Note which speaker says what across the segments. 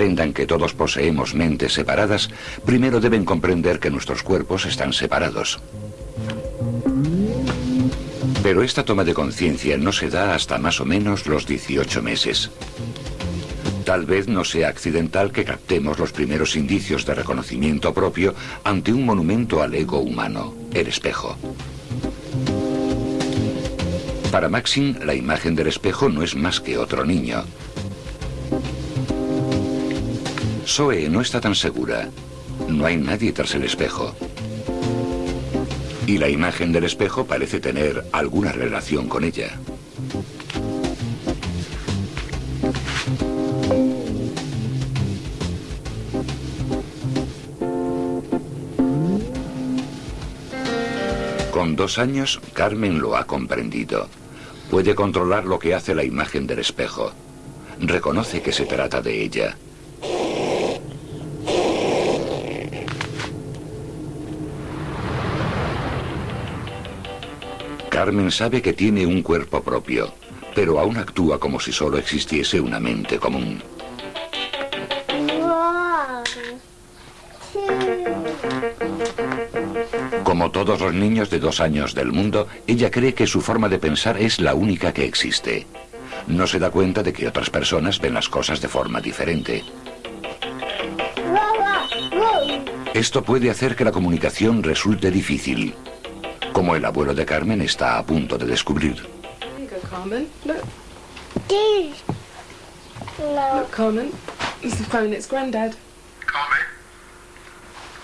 Speaker 1: que todos poseemos mentes separadas, primero deben comprender que nuestros cuerpos están separados. Pero esta toma de conciencia no se da hasta más o menos los 18 meses. Tal vez no sea accidental que captemos los primeros indicios de reconocimiento propio ante un monumento al ego humano, el espejo. Para Maxim, la imagen del espejo no es más que otro niño. Zoe no está tan segura. No hay nadie tras el espejo. Y la imagen del espejo parece tener alguna relación con ella. Con dos años, Carmen lo ha comprendido. Puede controlar lo que hace la imagen del espejo. Reconoce que se trata de ella. Carmen sabe que tiene un cuerpo propio, pero aún actúa como si solo existiese una mente común. Como todos los niños de dos años del mundo, ella cree que su forma de pensar es la única que existe. No se da cuenta de que otras personas ven las cosas de forma diferente. Esto puede hacer que la comunicación resulte difícil, como el abuelo de Carmen está a punto de descubrir.
Speaker 2: Carmen. Look. Look, Carmen. It's the phone. It's Grandad.
Speaker 3: Carmen?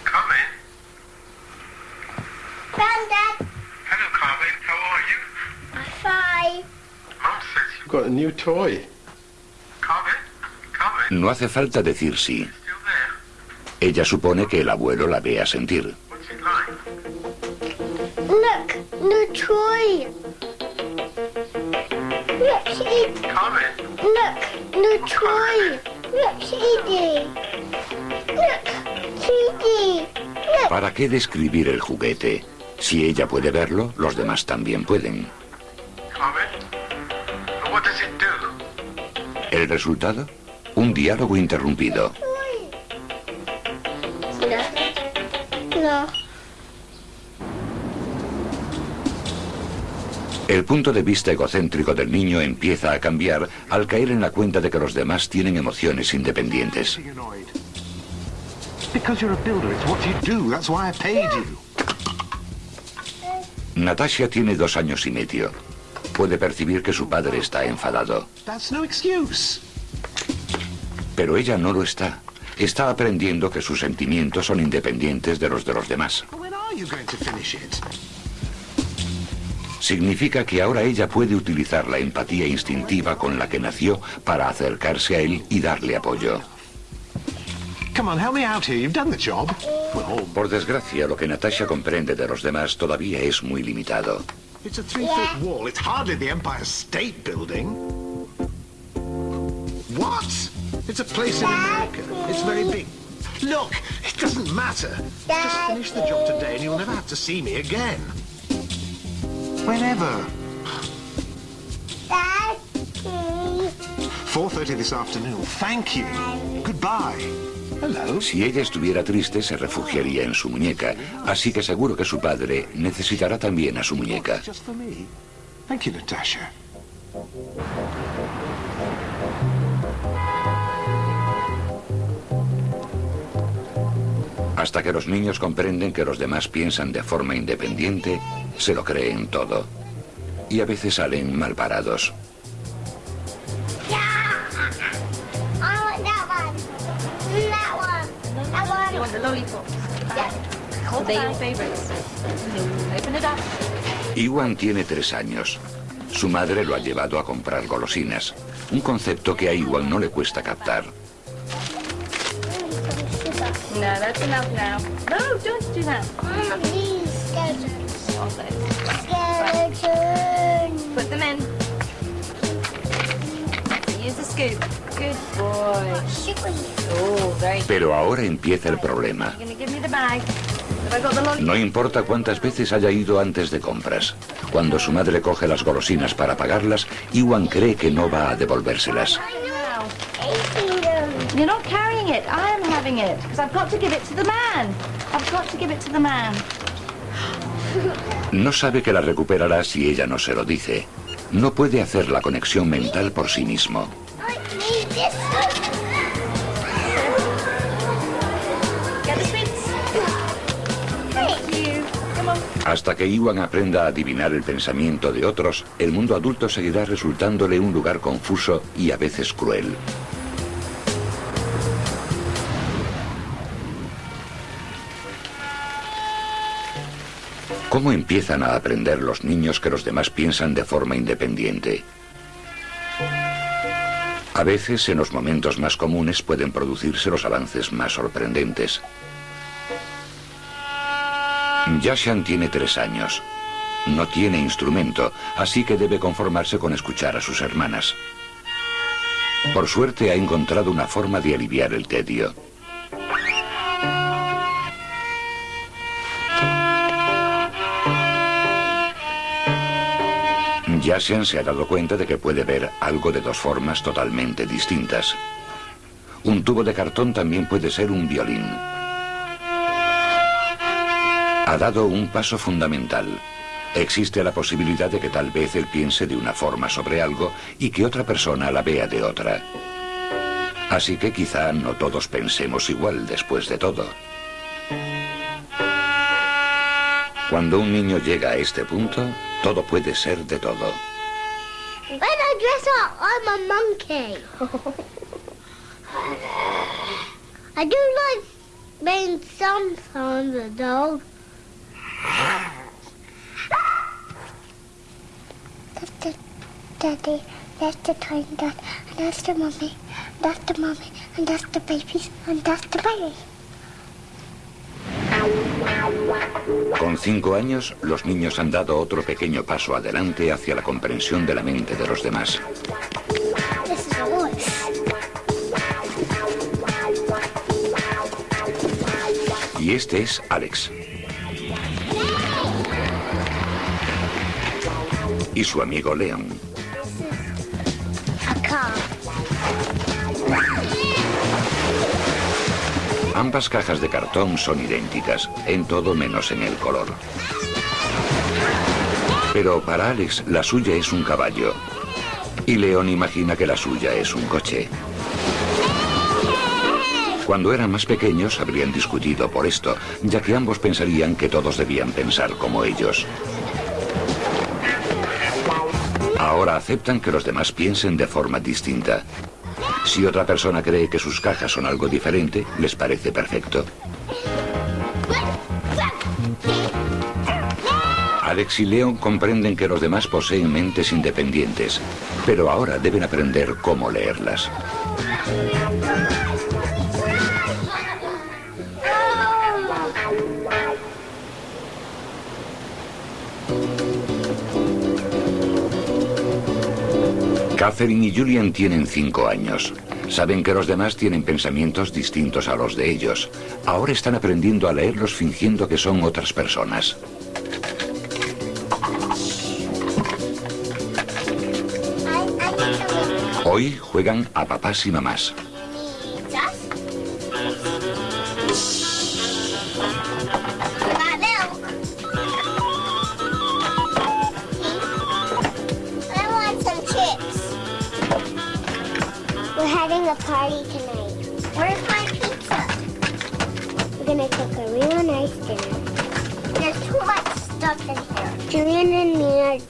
Speaker 3: Carmen?
Speaker 4: Granddad,
Speaker 3: Hello, Carmen. How are you?
Speaker 4: I'm fine.
Speaker 3: Mum says you...
Speaker 5: You've got a new toy.
Speaker 3: Carmen? Carmen?
Speaker 1: No hace falta decir sí. Ella supone que el abuelo la ve a sentir.
Speaker 4: Toy. Look, CD. Look, CD. Look,
Speaker 1: ¿Para qué describir el juguete? Si ella puede verlo, los demás también pueden.
Speaker 3: Carmen? But what does it do?
Speaker 1: ¿El resultado? Un diálogo interrumpido. El punto de vista egocéntrico del niño empieza a cambiar al caer en la cuenta de que los demás tienen emociones independientes. Natasha tiene dos años y medio. Puede percibir que su padre está enfadado, pero ella no lo está. Está aprendiendo que sus sentimientos son independientes de los de los demás. Significa que ahora ella puede utilizar la empatía instintiva con la que nació para acercarse a él y darle apoyo.
Speaker 5: Come on, help me out here. You've done the job. Well,
Speaker 1: Por desgracia, lo que Natasha comprende de los demás todavía es muy limitado.
Speaker 5: it's a three-foot wall. It's hardly the Empire State Building. What? It's a place in America. It's very big. Look, it doesn't matter. Just finish the job today and you'll never have to see me again. Whenever.
Speaker 4: Daddy.
Speaker 5: 4.30 this afternoon. Thank you. Goodbye. Hello.
Speaker 1: Si ella estuviera triste, se refugiaría en su muñeca, así que seguro que su padre necesitará también a su muñeca.
Speaker 5: Just for me. Thank you, Natasha.
Speaker 1: Hasta que los niños comprenden que los demás piensan de forma independiente, se lo creen todo. Y a veces salen mal parados. Iwan tiene tres años. Su madre lo ha llevado a comprar golosinas, un concepto que a Iwan no le cuesta captar.
Speaker 6: No, that's enough now. No, don't do that. All those.
Speaker 4: Skeletons.
Speaker 6: Put them in. Use the scoop. Good boy. Oh, very.
Speaker 1: Pero ahora empieza el problema. No importa cuántas veces haya ido antes de compras. Cuando su madre coge las golosinas para pagarlas, Iwan cree que no va a devolvérselas.
Speaker 6: You're not carrying it. I am having it. Because I've got to give it to the man. I've got to give it to the man.
Speaker 1: No sabe que la recuperará si ella no se lo dice. No puede hacer la conexión mental por sí mismo. Hasta que Iwan aprenda a adivinar el pensamiento de otros, el mundo adulto seguirá resultándole un lugar confuso y a veces cruel. ¿Cómo empiezan a aprender los niños que los demás piensan de forma independiente? A veces, en los momentos más comunes, pueden producirse los avances más sorprendentes. Yashan tiene tres años. No tiene instrumento, así que debe conformarse con escuchar a sus hermanas. Por suerte ha encontrado una forma de aliviar el tedio. Yashan se ha dado cuenta de que puede ver algo de dos formas totalmente distintas. Un tubo de cartón también puede ser un violín ha dado un paso fundamental. Existe la posibilidad de que tal vez él piense de una forma sobre algo y que otra persona la vea de otra. Así que quizá no todos pensemos igual después de todo. Cuando un niño llega a este punto, todo puede ser de todo.
Speaker 4: When I dress up, I'm a monkey. I do like being sometimes a dog. That's the daddy, that's the twin dad, and that's the mommy, that's the mommy, and that's the babies, and that's the baby.
Speaker 1: Con cinco años, los niños han dado otro pequeño paso adelante hacia la comprensión de la mente de los demás. Y este es Alex. Y su amigo Leon. Ambas cajas de cartón son idénticas, en todo menos en el color. Pero para Alex, la suya es un caballo. Y Leon imagina que la suya es un coche. Cuando eran más pequeños habrían discutido por esto, ya que ambos pensarían que todos debían pensar como ellos. Ahora aceptan que los demás piensen de forma distinta. Si otra persona cree que sus cajas son algo diferente, les parece perfecto. Alex y Leon comprenden que los demás poseen mentes independientes, pero ahora deben aprender cómo leerlas. Catherine y Julian tienen cinco años. Saben que los demás tienen pensamientos distintos a los de ellos. Ahora están aprendiendo a leerlos fingiendo que son otras personas. Hoy juegan a papás y mamás.
Speaker 4: Party tonight. Where's my pizza? We're gonna cook a real nice dinner. There's too much stuff in here.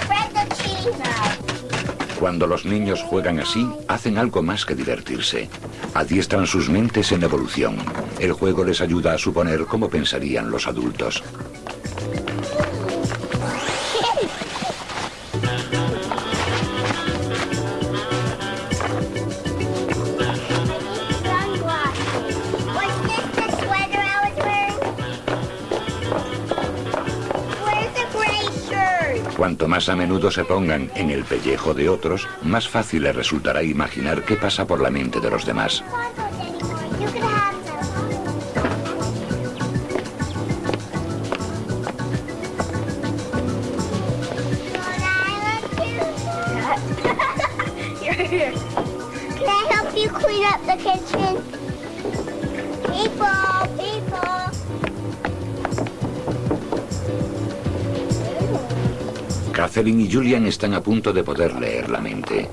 Speaker 4: Spread the cheese out.
Speaker 1: Cuando los niños juegan así, hacen algo más que divertirse. Adiestran sus mentes en evolución. El juego les ayuda a suponer cómo pensarían los adultos. Cuanto más a menudo se pongan en el pellejo de otros, más fácil les resultará imaginar qué pasa por la mente de los demás. Catherine y Julian están a punto de poder leer la mente.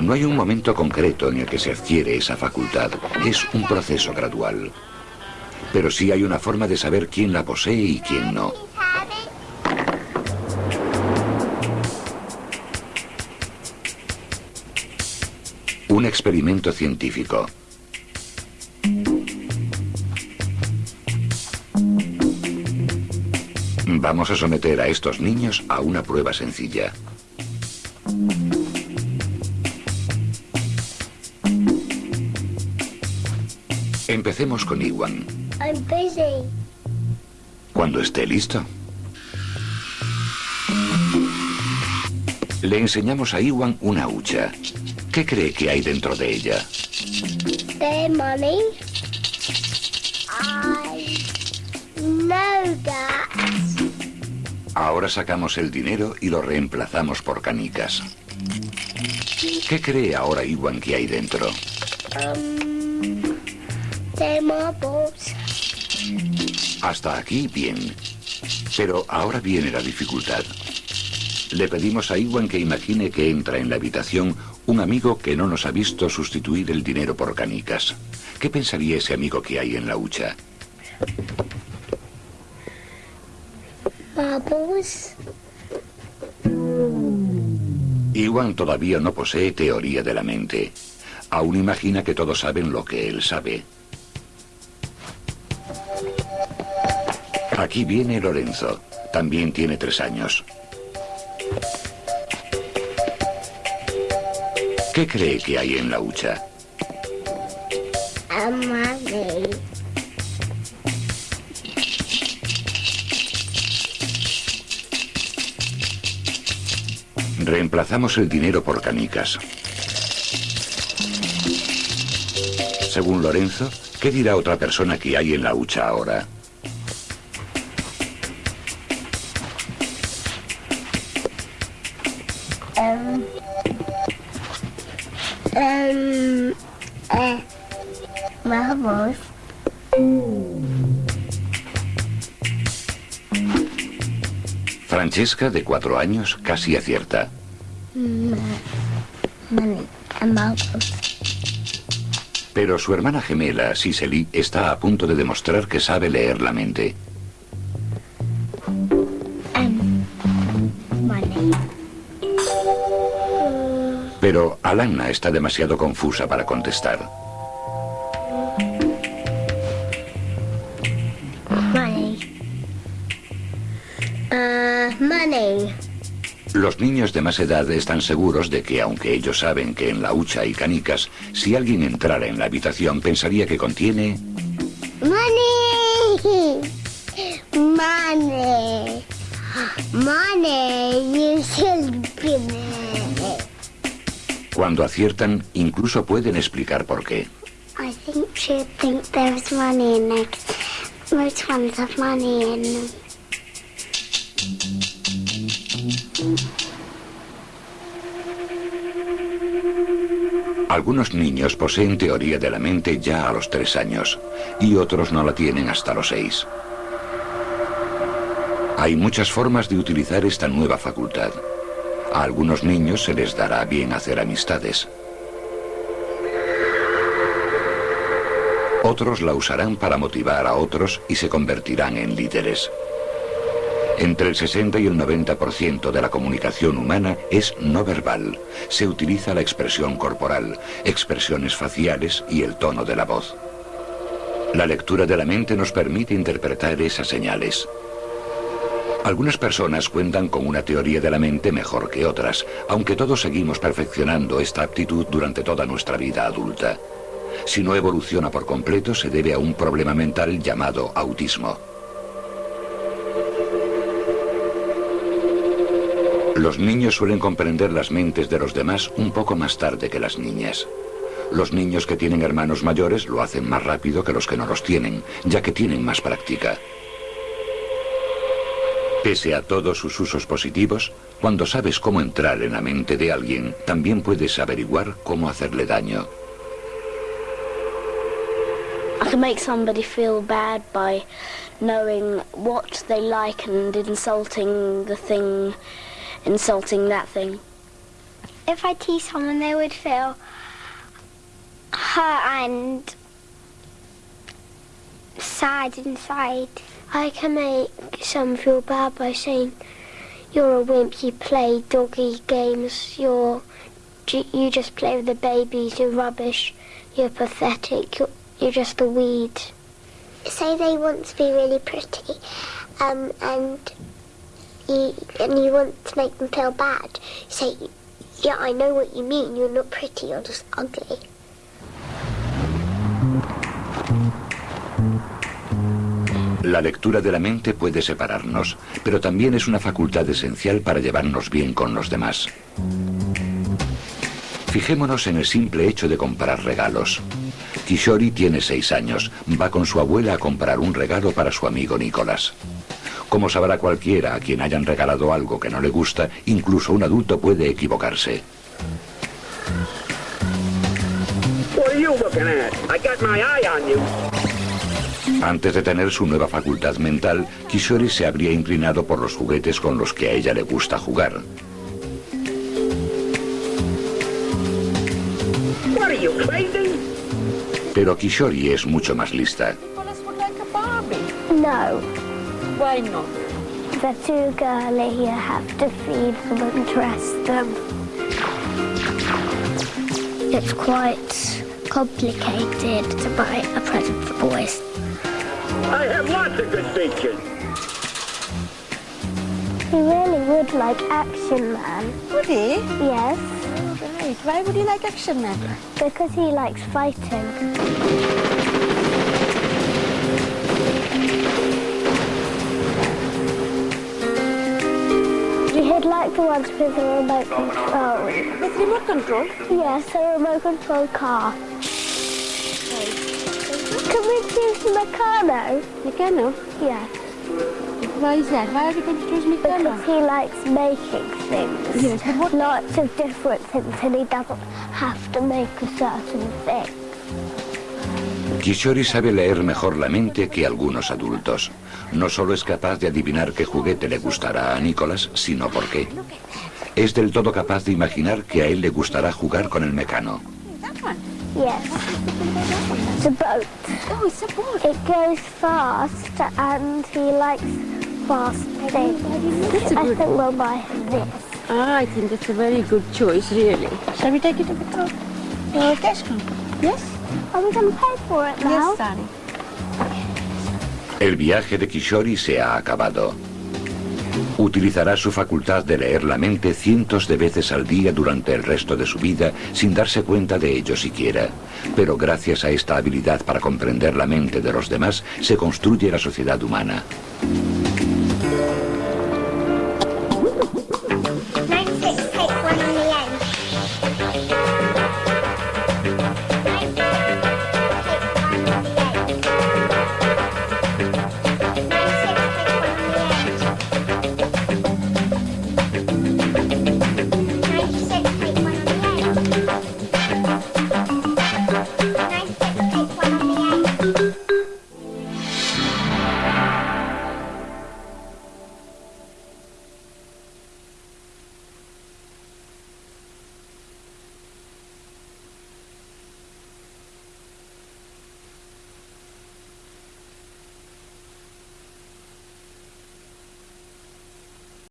Speaker 1: No hay un momento concreto en el que se adquiere esa facultad. Es un proceso gradual. Pero sí hay una forma de saber quién la posee y quién no. Un experimento científico. Vamos a someter a estos niños a una prueba sencilla. Empecemos con Iwan.
Speaker 4: I'm busy.
Speaker 1: Cuando esté listo. Le enseñamos a Iwan una hucha. ¿Qué cree que hay dentro de ella?
Speaker 4: The money.
Speaker 1: Ahora sacamos el dinero y lo reemplazamos por canicas. ¿Qué cree ahora Iwan que hay dentro?
Speaker 4: Um.
Speaker 1: Hasta aquí bien. Pero ahora viene la dificultad. Le pedimos a Iwan que imagine que entra en la habitación un amigo que no nos ha visto sustituir el dinero por canicas. ¿Qué pensaría ese amigo que hay en la hucha?
Speaker 4: Marbles.
Speaker 1: Iwan todavía no posee teoría de la mente. Aún imagina que todos saben lo que él sabe. Aquí viene Lorenzo. También tiene tres años. ¿Qué cree que hay en la hucha?
Speaker 4: A
Speaker 1: Reemplazamos el dinero por canicas. Según Lorenzo, ¿qué dirá otra persona que hay en la hucha ahora?
Speaker 4: Um. Um. Uh.
Speaker 1: Francesca, de cuatro años, casi acierta.
Speaker 4: Marbles.
Speaker 1: Pero su hermana gemela, Cicely, está a punto de demostrar que sabe leer la mente.
Speaker 4: Money.
Speaker 1: Pero Alana está demasiado confusa para contestar. Los niños de más edad están seguros de que, aunque ellos saben que en la hucha hay canicas, si alguien entrara en la habitación pensaría que contiene...
Speaker 4: Money. Money. Money. Be money.
Speaker 1: Cuando aciertan, incluso pueden explicar por qué.
Speaker 4: I think she'd think there's money in it. Most ones have money in
Speaker 1: Algunos niños poseen teoría de la mente ya a los tres años y otros no la tienen hasta los seis. Hay muchas formas de utilizar esta nueva facultad. A algunos niños se les dará bien hacer amistades. Otros la usarán para motivar a otros y se convertirán en líderes. Entre el 60 y el 90% de la comunicación humana es no verbal. Se utiliza la expresión corporal, expresiones faciales y el tono de la voz. La lectura de la mente nos permite interpretar esas señales. Algunas personas cuentan con una teoría de la mente mejor que otras, aunque todos seguimos perfeccionando esta aptitud durante toda nuestra vida adulta. Si no evoluciona por completo, se debe a un problema mental llamado autismo. Los niños suelen comprender las mentes de los demás un poco más tarde que las niñas. Los niños que tienen hermanos mayores lo hacen más rápido que los que no los tienen, ya que tienen más práctica. Pese a todos sus usos positivos, cuando sabes cómo entrar en la mente de alguien, también puedes averiguar cómo hacerle daño.
Speaker 4: I can make somebody feel bad by knowing what they like and insulting the thing, insulting that thing. If I tease someone, they would feel hurt and sad inside. I can make some feel bad by saying, you're a wimp, you play doggy games, you're, you just play with the babies, you're rubbish, you're pathetic, you're, you're just a weed. Say they want to be really pretty, um, and and you want to make them feel bad.
Speaker 1: La lectura de la mente puede separarnos, pero también es una facultad esencial para llevarnos bien con los demás. Fijémonos en el simple hecho de comprar regalos. Kishori tiene seis años. Va con su abuela a comprar un regalo para su amigo Nicolás. Como sabrá cualquiera a quien hayan regalado algo que no le gusta, incluso un adulto puede equivocarse. Antes de tener su nueva facultad mental, Kishori se habría inclinado por los juguetes con los que a ella le gusta jugar. Pero Kishori es mucho más lista.
Speaker 4: No. Why not? They're too girly. You have to feed them and dress them. It's quite complicated to buy a present for boys.
Speaker 3: I have lots of good features.
Speaker 4: He really would like Action Man.
Speaker 6: Would he?
Speaker 4: Yes, oh,
Speaker 6: Right. Why would he like Action Man?
Speaker 4: because he likes fighting. Like the ones with the remote control.
Speaker 6: With remote control?
Speaker 4: Yes, a remote control car. Can we choose Meccano?
Speaker 6: Meccano?
Speaker 4: Yes,
Speaker 6: Why is that? Why are you going to choose Meccano?
Speaker 4: because he likes making things.
Speaker 6: Yes, but what-
Speaker 4: Lots of different things, and he doesn't have to make a certain thing.
Speaker 1: Kishori sabe leer mejor la mente que algunos adultos. No solo es capaz de adivinar qué juguete le gustará a Nicolás, sino por qué. Es del todo capaz de imaginar que a él le gustará jugar con el mecano.
Speaker 6: That one.
Speaker 4: Yes, it's a boat.
Speaker 6: Oh, it's a boat.
Speaker 4: It goes fast, and he likes fast things.
Speaker 6: That's a
Speaker 4: I
Speaker 6: good-
Speaker 4: think we'll buy him this.
Speaker 6: Ah, I think that's a very good choice, really. Shall we take it to the car? Uh, cash. Yes?
Speaker 4: Are we going to pay for it now?
Speaker 6: Yes, darling.
Speaker 1: El viaje de Kishori se ha acabado. Utilizará su facultad de leer la mente cientos de veces al día durante el resto de su vida sin darse cuenta de ello siquiera. Pero gracias a esta habilidad para comprender la mente de los demás se construye la sociedad humana.